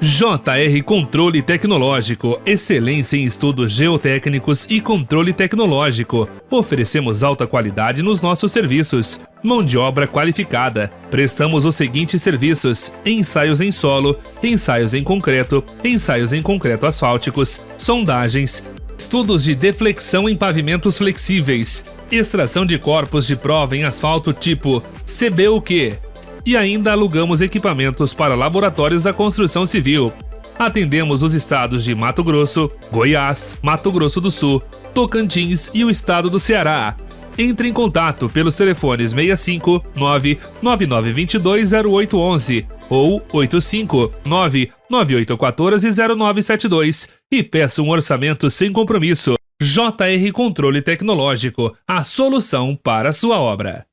JR Controle Tecnológico, excelência em estudos geotécnicos e controle tecnológico. Oferecemos alta qualidade nos nossos serviços. Mão de obra qualificada. Prestamos os seguintes serviços: ensaios em solo, ensaios em concreto, ensaios em concreto asfálticos, sondagens, estudos de deflexão em pavimentos flexíveis, extração de corpos de prova em asfalto tipo CBUQ, e ainda alugamos equipamentos para laboratórios da construção civil. Atendemos os estados de Mato Grosso, Goiás, Mato Grosso do Sul, Tocantins e o estado do Ceará. Entre em contato pelos telefones 65 99922 0811 ou 85 99814 0972 e peça um orçamento sem compromisso. JR Controle Tecnológico, a solução para a sua obra.